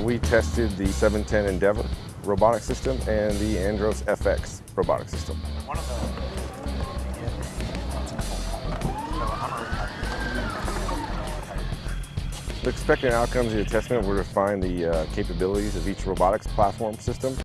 Uh, we tested the 710 Endeavor robotic system and the Andros FX robotic system. The expected outcomes of the testament were to find the uh, capabilities of each robotics platform system